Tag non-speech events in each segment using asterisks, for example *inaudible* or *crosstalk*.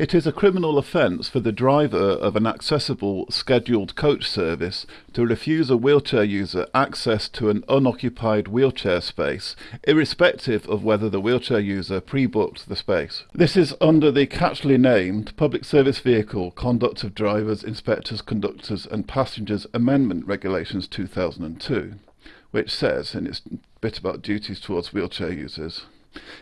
It is a criminal offence for the driver of an accessible scheduled coach service to refuse a wheelchair user access to an unoccupied wheelchair space, irrespective of whether the wheelchair user pre-booked the space. This is under the catchily named Public Service Vehicle Conduct of Drivers, Inspectors, Conductors and Passengers Amendment Regulations 2002, which says, in its bit about duties towards wheelchair users,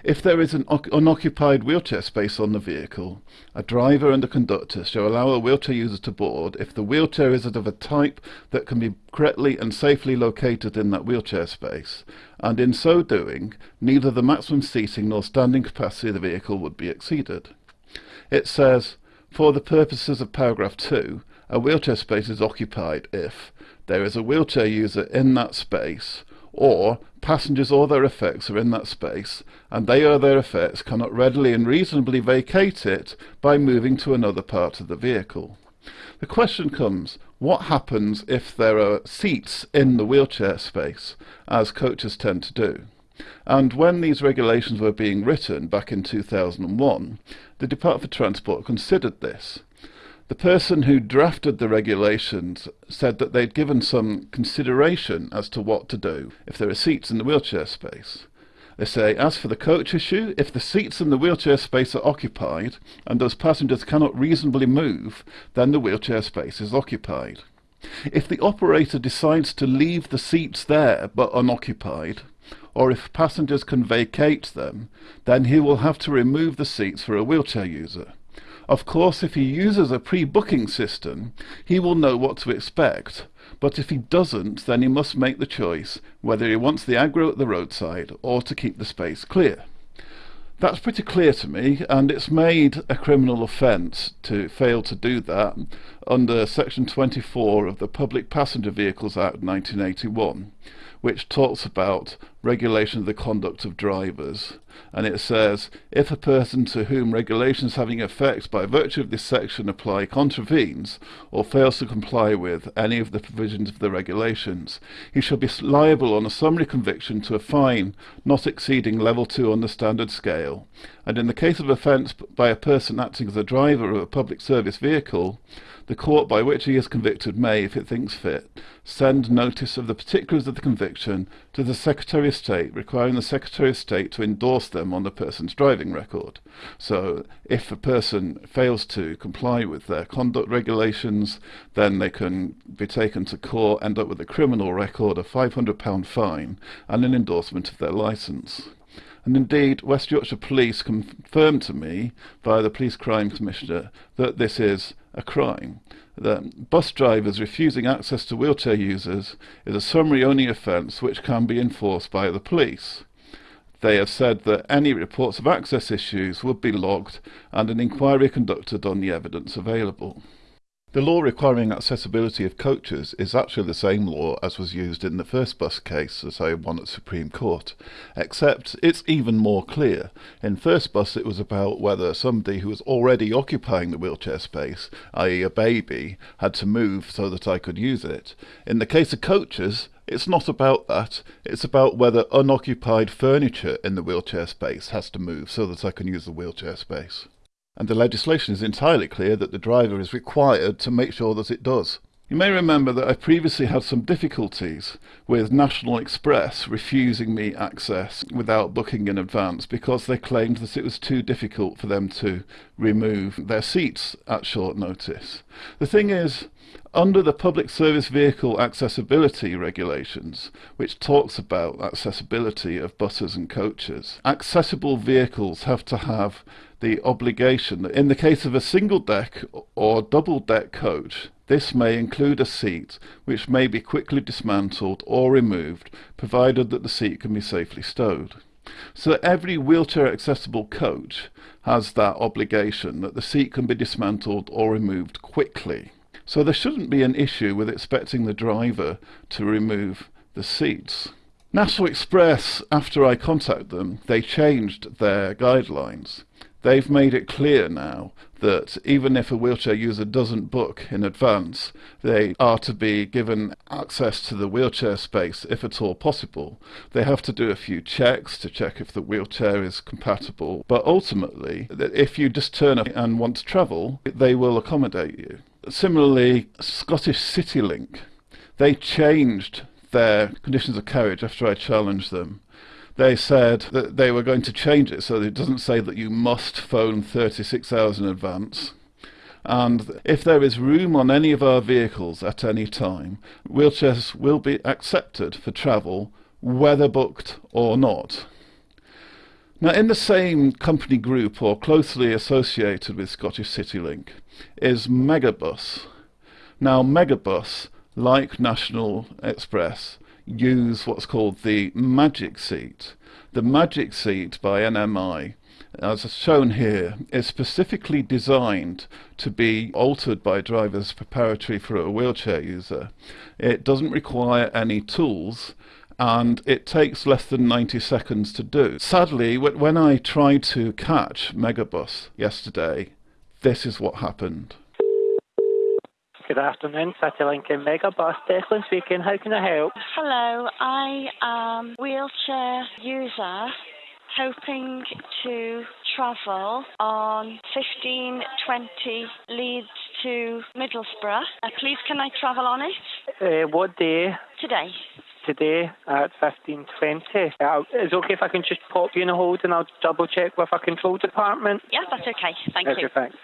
if there is an unoccupied wheelchair space on the vehicle, a driver and a conductor shall allow a wheelchair user to board if the wheelchair is of a type that can be correctly and safely located in that wheelchair space, and in so doing, neither the maximum seating nor standing capacity of the vehicle would be exceeded. It says, for the purposes of paragraph 2, a wheelchair space is occupied if there is a wheelchair user in that space or passengers or their effects are in that space, and they or their effects cannot readily and reasonably vacate it by moving to another part of the vehicle. The question comes, what happens if there are seats in the wheelchair space, as coaches tend to do? And when these regulations were being written back in 2001, the Department for Transport considered this. The person who drafted the regulations said that they'd given some consideration as to what to do if there are seats in the wheelchair space. They say, as for the coach issue, if the seats in the wheelchair space are occupied and those passengers cannot reasonably move, then the wheelchair space is occupied. If the operator decides to leave the seats there but unoccupied, or if passengers can vacate them, then he will have to remove the seats for a wheelchair user. Of course, if he uses a pre-booking system, he will know what to expect. But if he doesn't, then he must make the choice whether he wants the aggro at the roadside or to keep the space clear. That's pretty clear to me, and it's made a criminal offence to fail to do that under Section 24 of the Public Passenger Vehicles Act 1981 which talks about regulation of the conduct of drivers. And it says, if a person to whom regulations having effect by virtue of this section apply contravenes or fails to comply with any of the provisions of the regulations, he shall be liable on a summary conviction to a fine not exceeding level 2 on the standard scale. And in the case of offence by a person acting as a driver of a public service vehicle, the court by which he is convicted may, if it thinks fit, send notice of the particulars of the conviction to the Secretary of State, requiring the Secretary of State to endorse them on the person's driving record. So if a person fails to comply with their conduct regulations, then they can be taken to court, end up with a criminal record, a £500 fine, and an endorsement of their licence. And indeed, West Yorkshire Police confirmed to me, via the Police Crime Commissioner, that this is a crime. That bus drivers refusing access to wheelchair users is a summary only offence which can be enforced by the police. They have said that any reports of access issues would be logged and an inquiry conducted on the evidence available. The law requiring accessibility of coaches is actually the same law as was used in the first bus case as I won at Supreme Court, except it's even more clear. In first bus it was about whether somebody who was already occupying the wheelchair space, i.e. a baby, had to move so that I could use it. In the case of coaches, it's not about that. It's about whether unoccupied furniture in the wheelchair space has to move so that I can use the wheelchair space and the legislation is entirely clear that the driver is required to make sure that it does. You may remember that I previously had some difficulties with National Express refusing me access without booking in advance because they claimed that it was too difficult for them to remove their seats at short notice. The thing is, under the Public Service Vehicle Accessibility Regulations, which talks about accessibility of buses and coaches, accessible vehicles have to have the obligation that in the case of a single deck or double deck coach, this may include a seat which may be quickly dismantled or removed, provided that the seat can be safely stowed. So every wheelchair accessible coach has that obligation that the seat can be dismantled or removed quickly. So there shouldn't be an issue with expecting the driver to remove the seats. National Express, after I contacted them, they changed their guidelines. They've made it clear now that even if a wheelchair user doesn't book in advance, they are to be given access to the wheelchair space if at all possible. They have to do a few checks to check if the wheelchair is compatible, but ultimately, if you just turn up and want to travel, they will accommodate you. Similarly, Scottish CityLink, they changed their conditions of carriage after I challenged them they said that they were going to change it so that it doesn't say that you must phone 36 hours in advance. And if there is room on any of our vehicles at any time, wheelchairs will be accepted for travel, whether booked or not. Now, in the same company group or closely associated with Scottish CityLink is Megabus. Now, Megabus, like National Express, use what's called the magic seat. The magic seat by NMI, as shown here, is specifically designed to be altered by drivers preparatory for a wheelchair user. It doesn't require any tools and it takes less than 90 seconds to do. Sadly, when I tried to catch Megabus yesterday, this is what happened. Good afternoon, CityLink and Megabus. Declan speaking. How can I help? Hello, I am wheelchair user hoping to travel on 1520 Leeds to Middlesbrough. Uh, please, can I travel on it? Uh, what day? Today. Today at 1520. Uh, is it okay if I can just pop you in a hold and I'll double check with our control department? Yeah, that's okay. Thank okay, you. Thanks.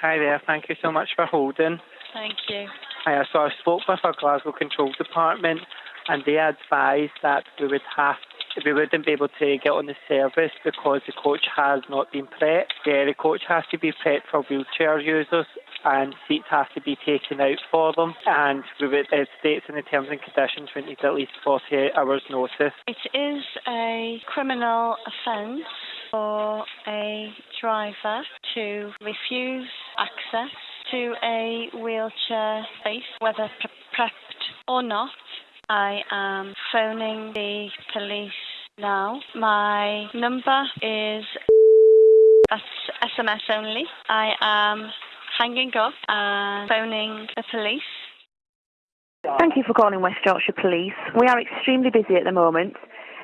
Hi there. Thank you so much for holding. Thank you. Hi, uh, so I spoke with our Glasgow Control Department and they advised that we would have we wouldn't be able to get on the service because the coach has not been prepped. Yeah, the coach has to be prepped for wheelchair users and seats have to be taken out for them. And we would, it states in the terms and conditions we need at least 48 hours notice. It is a criminal offence for a driver to refuse access to a wheelchair space, whether prepped or not. I am phoning the police now. My number is that's SMS only. I am hanging up and phoning the police. Thank you for calling West Yorkshire Police. We are extremely busy at the moment.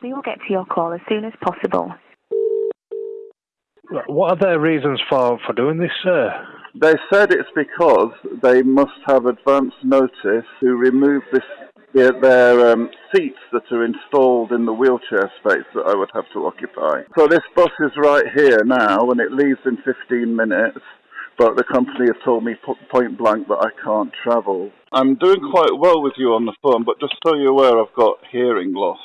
We will get to your call as soon as possible. What are their reasons for, for doing this, sir? They said it's because they must have advance notice to remove this their, their um, seats that are installed in the wheelchair space that I would have to occupy. So this bus is right here now, and it leaves in 15 minutes. But the company has told me point blank that I can't travel. I'm doing quite well with you on the phone, but just so you're aware, I've got hearing loss.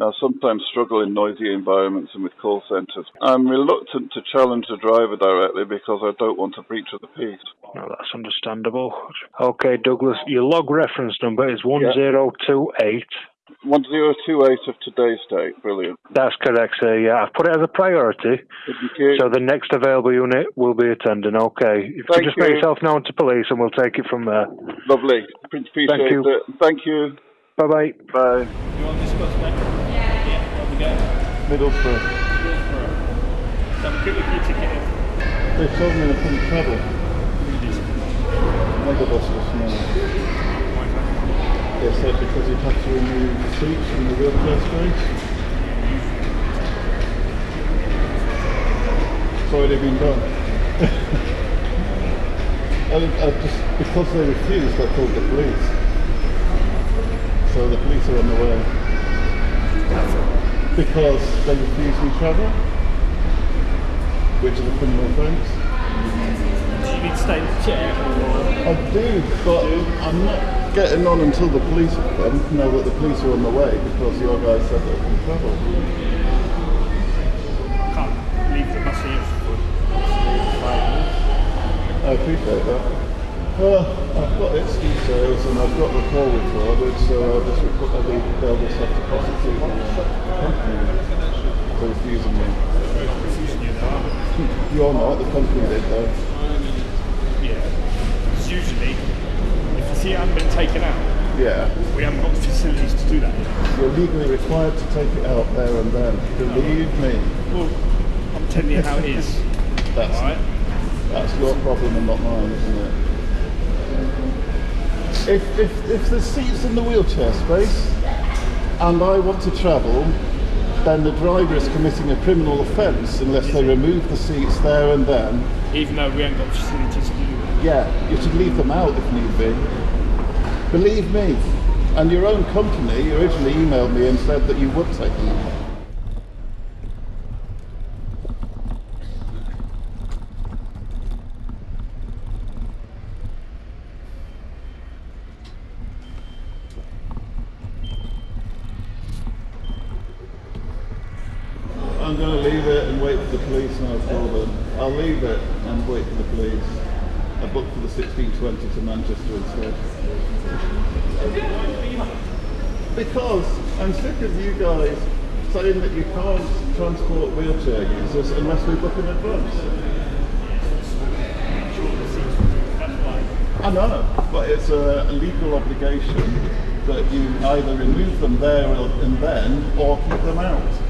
I sometimes struggle in noisy environments and with call centres. I'm reluctant to challenge the driver directly because I don't want to breach of the peace. No, that's understandable. Okay, Douglas, your log reference number is 1028. 1028 of today's date. Brilliant. That's correct, sir. Yeah, I've put it as a priority. So the next available unit will be attending. Okay. If Thank you just you. make yourself known to police and we'll take it from there. Lovely. Appreciate Thank you. it. Thank you. Bye bye bye. Bye. You want this bus, mate? Yeah. Yeah, where we go? Middlesbrough. Middlesbrough. So I'm quickly your ticket. They told me they couldn't travel. Just Megabus this morning. They said because you'd have to remove the seats from the wheelchair space. It's already been done. *laughs* I, I uh, just, because they refused, I called the police. So the police are on the way. Because they refuse me travel, which is a criminal offence. Do you need to stay in the chair or I do, but I'm not getting on until the police come. Know that the police are on the way because your guys said they can travel. I can't leave the bus here for five minutes? I appreciate that. Well, I've got its details and I've got the call recorded, so I'll just I'll be, they'll just have to prosecute the company for refusing me. You're not, they? You're not, the company did though. Yeah. Because usually, if the seat hasn't been taken out, Yeah. we haven't got the facilities to do that. You're legally required to take it out there and then. Believe me. Well, I'm telling you how it is. That's, Alright? that's your problem and not mine, isn't it? If, if, if there's seats in the wheelchair space and I want to travel, then the driver is committing a criminal offence unless they remove the seats there and then. Even though we ain't got facilities to do. Yeah, you should leave them out if need be. Believe me. And your own company originally emailed me and said that you would take them out. I'm going to leave it and wait for the police and them. I'll leave it and wait for the police. I booked for the 1620 to Manchester instead. Because I'm sick of you guys saying that you can't transport wheelchair users unless we book in advance. I know, but it's a legal obligation that you either remove them there and then or keep them out.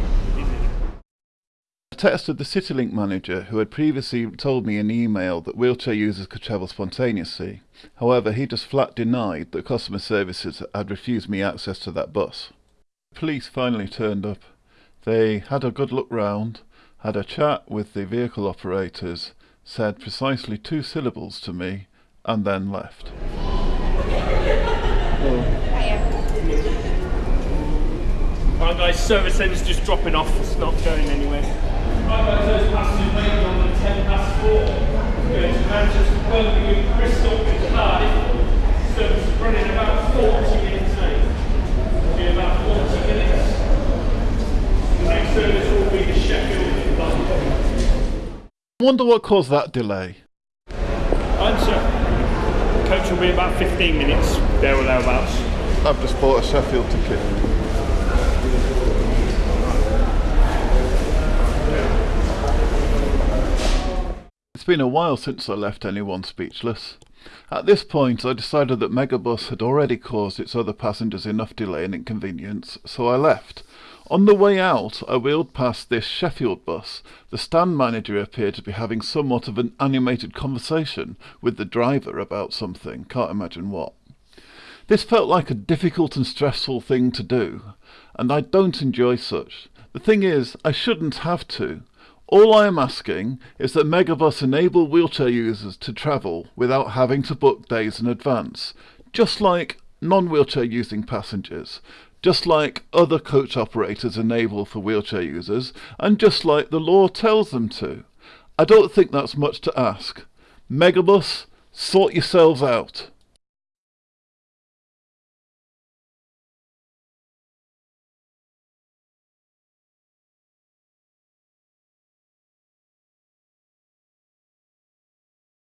I texted the CityLink manager who had previously told me in email that wheelchair users could travel spontaneously. However, he just flat denied that customer services had refused me access to that bus. Police finally turned up. They had a good look round, had a chat with the vehicle operators, said precisely two syllables to me, and then left. Alright guys, service end's just dropping off, it's not going anywhere. Right guys, those passengers waiting on the 10 past 4. Going to Manchester, Birmingham, Bristol and Cardiff. Service is running about 40 minutes late. It'll be about 40 minutes. The next service will be to Sheffield and London. Wonder what caused that delay. Answer. Coach will be about 15 minutes, there or thereabouts. I've just bought a Sheffield ticket. Been a while since I left anyone speechless. At this point, I decided that Megabus had already caused its other passengers enough delay and inconvenience, so I left. On the way out, I wheeled past this Sheffield bus. The stand manager appeared to be having somewhat of an animated conversation with the driver about something, can't imagine what. This felt like a difficult and stressful thing to do, and I don't enjoy such. The thing is, I shouldn't have to. All I am asking is that Megabus enable wheelchair users to travel without having to book days in advance, just like non-wheelchair using passengers, just like other coach operators enable for wheelchair users, and just like the law tells them to. I don't think that's much to ask. Megabus, sort yourselves out.